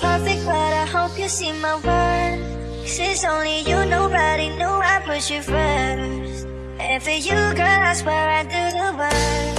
perfect, but I hope you see my worth. It's only you, nobody knew I put you first. And for you, girl, I swear I do the work.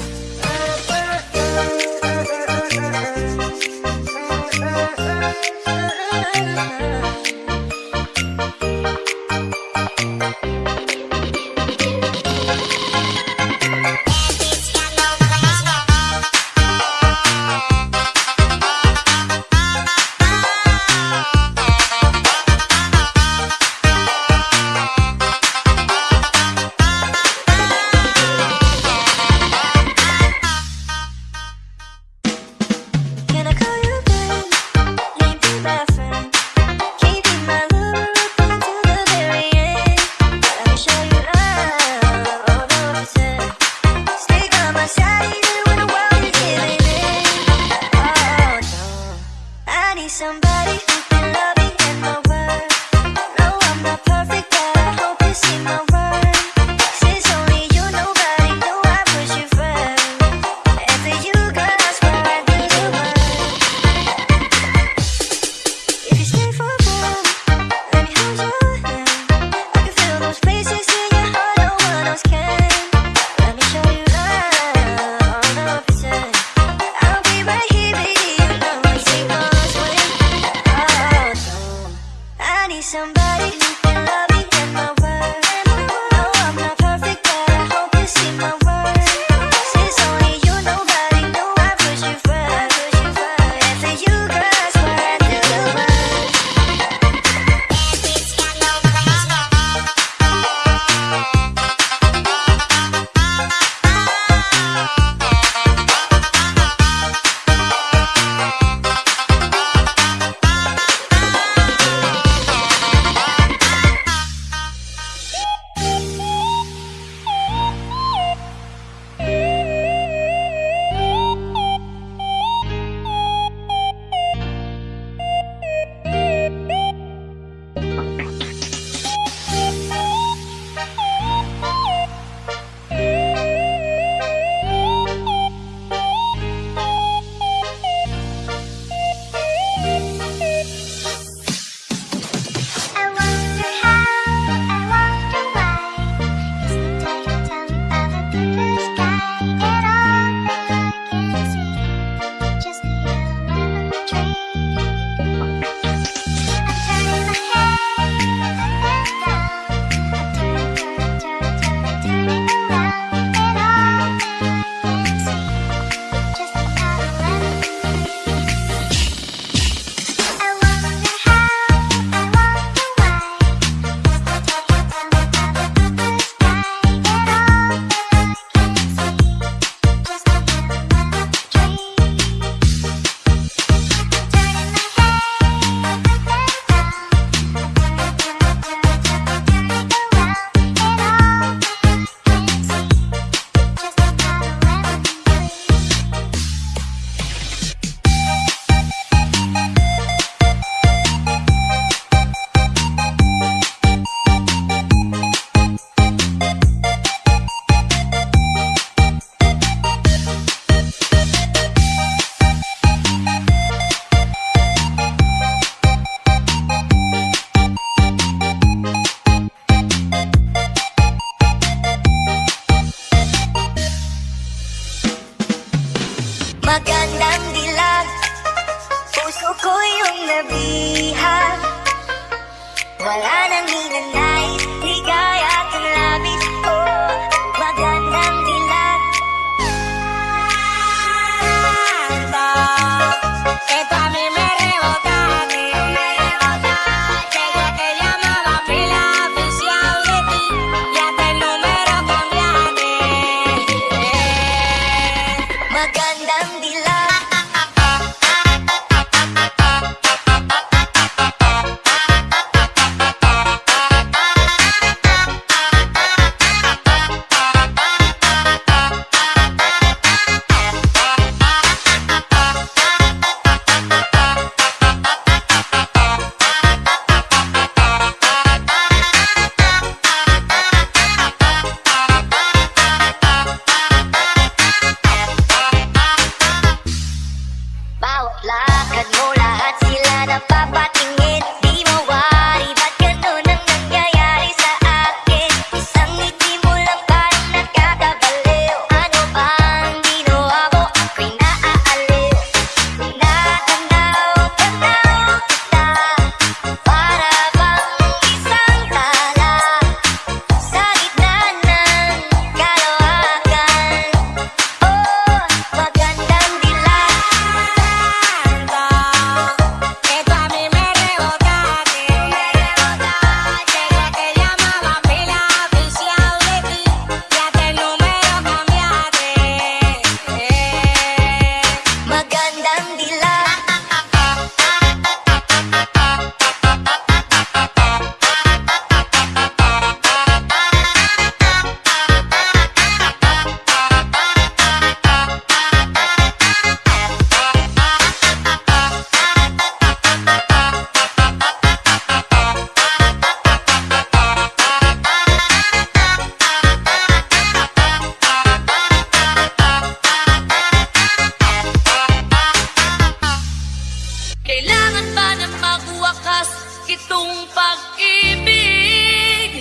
gustong pag-ibig?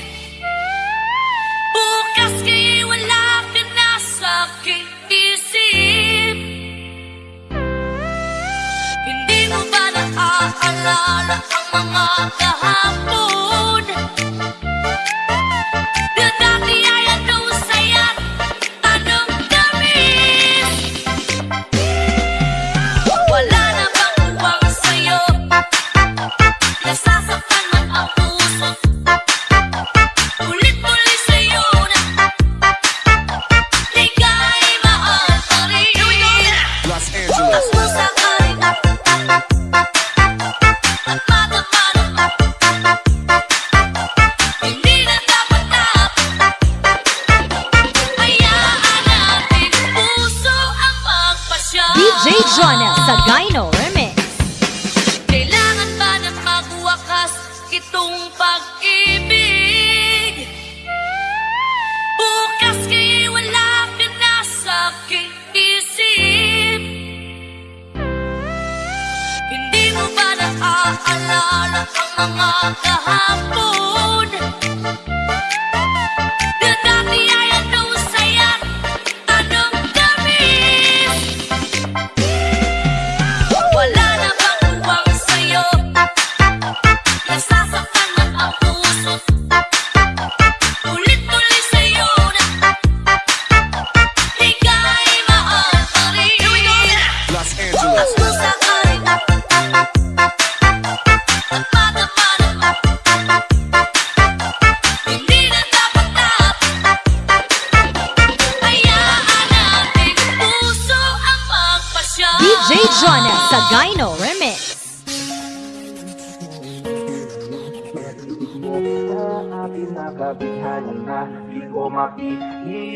Bukas kay wala ka na sa aking isip. Hindi mo ba naaalala ang mga kahapon?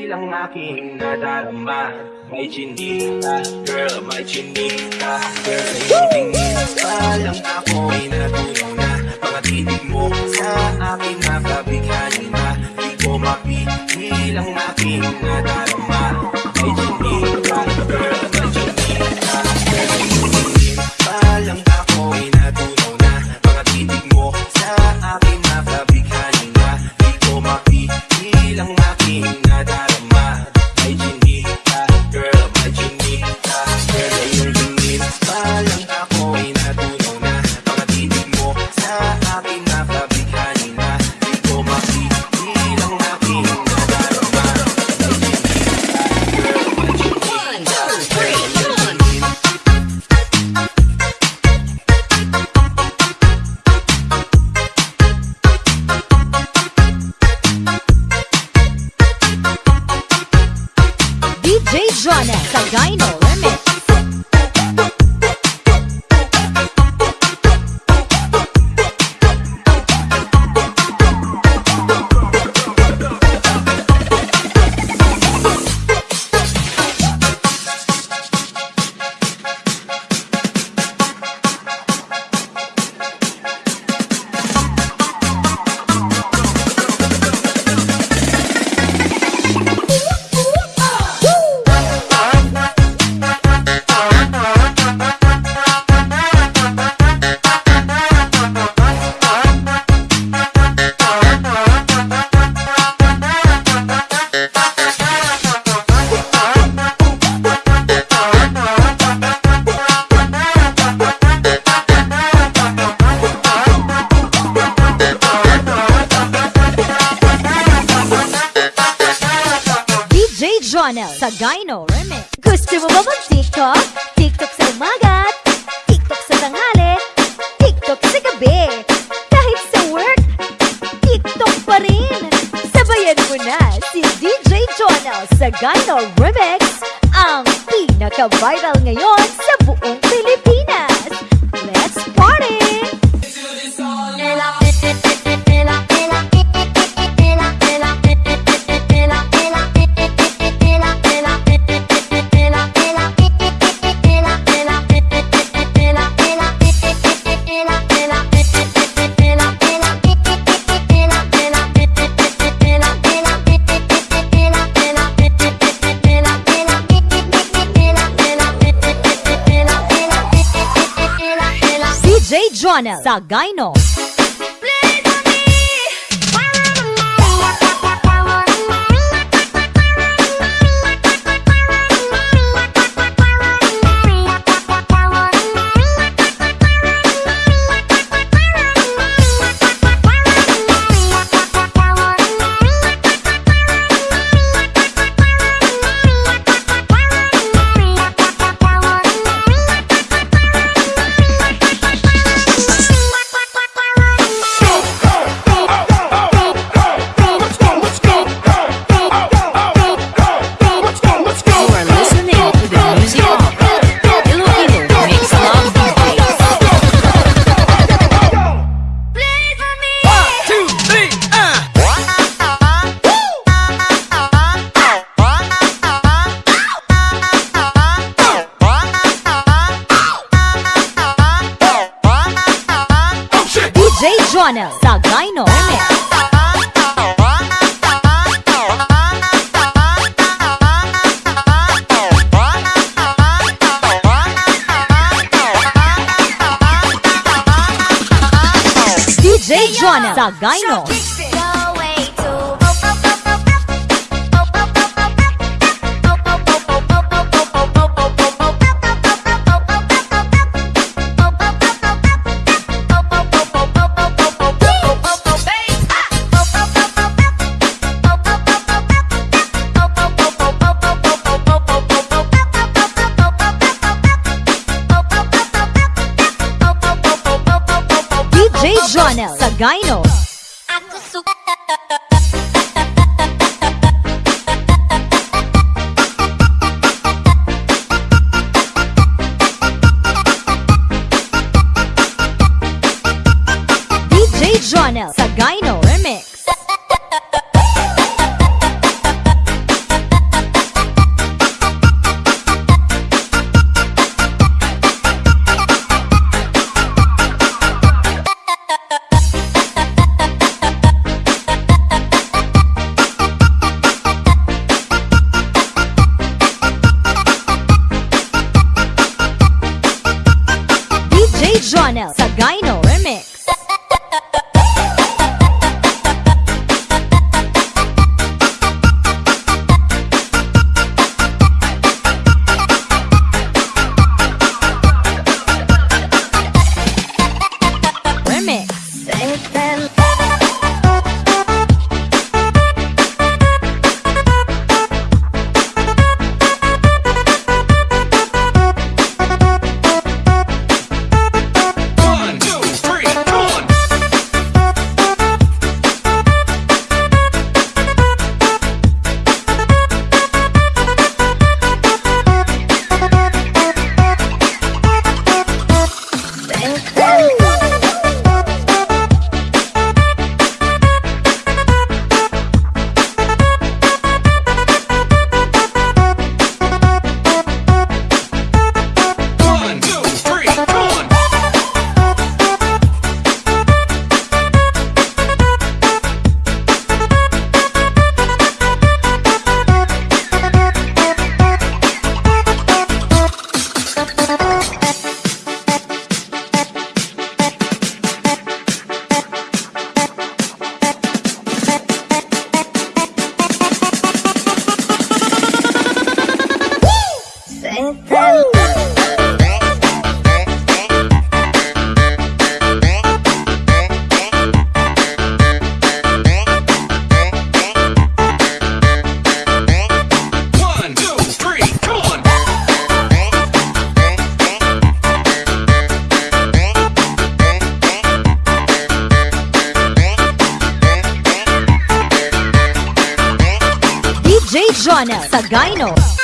lang aking nadarama. May chinita, girl, may chinita Girl, sa iyong tingin, palang ako'y natulong na Mga titig mo sa akin nakabighanin na Di ko mapigil ang aking nadarama. Sagana Remix, ang pinaka-viral ngayon. Jonel Sagayno. Jonel Channel sa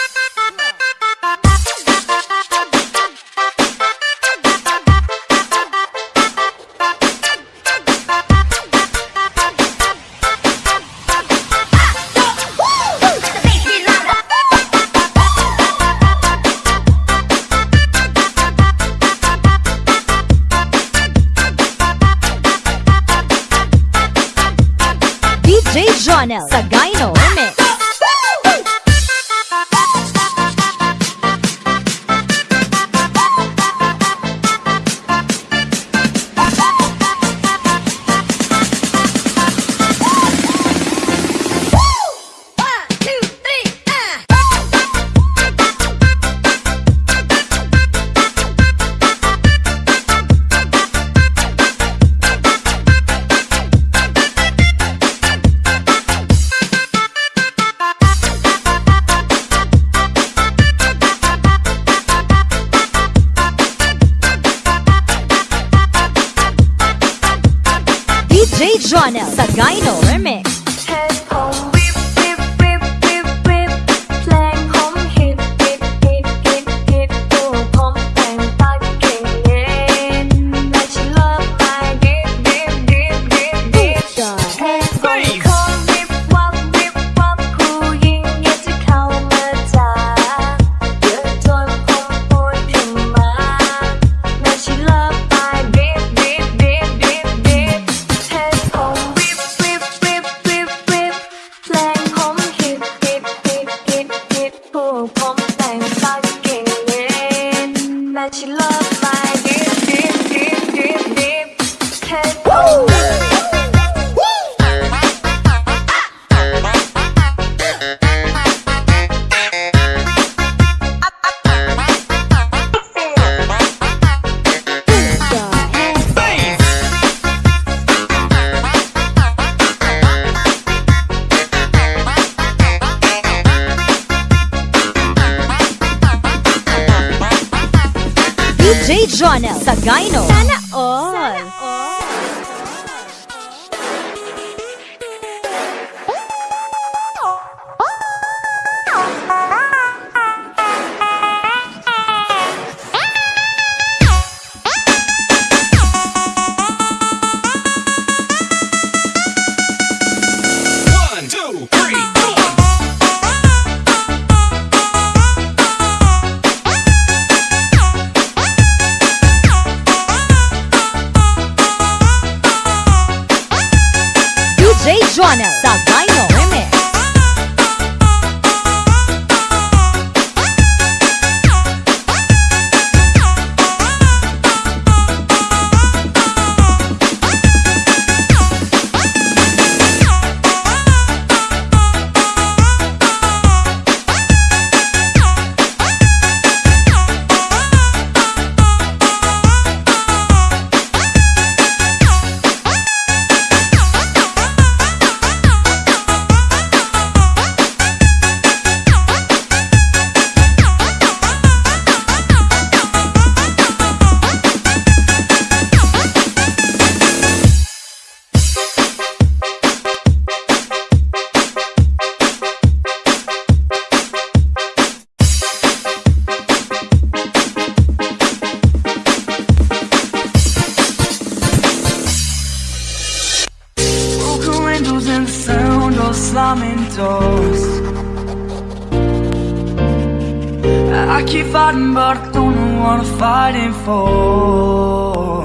I but I don't know what I'm fighting for.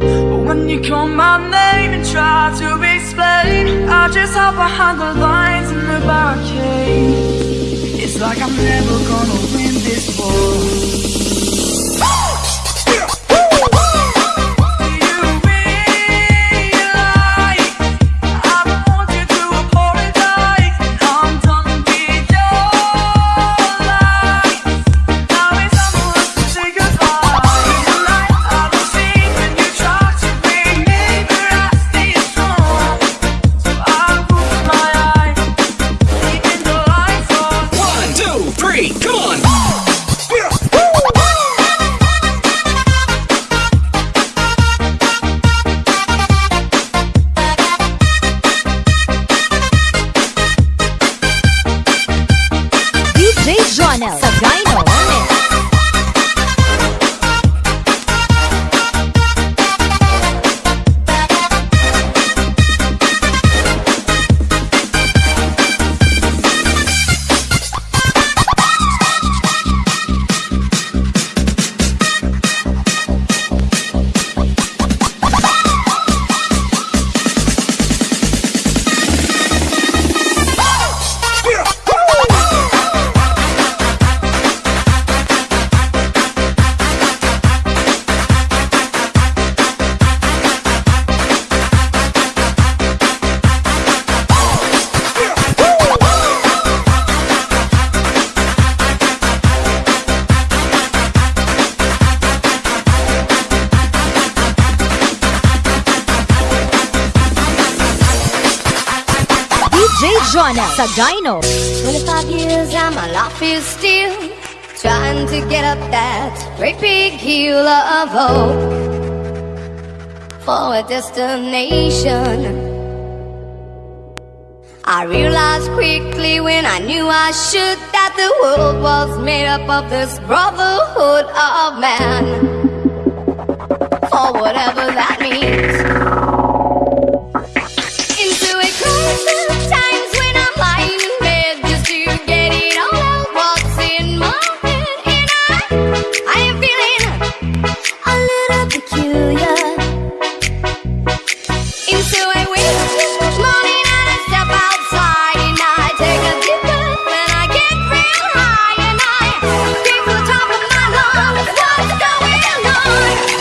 But when you call my name and try to explain, I just hide behind the lines in the barricade. It's like I'm never gonna win this war. Jonel Sagayno. 25 years and my life is still trying to get up that great big hill of hope for a destination. I realized quickly when I knew I should that the world was made up of this brotherhood of man. For whatever that means.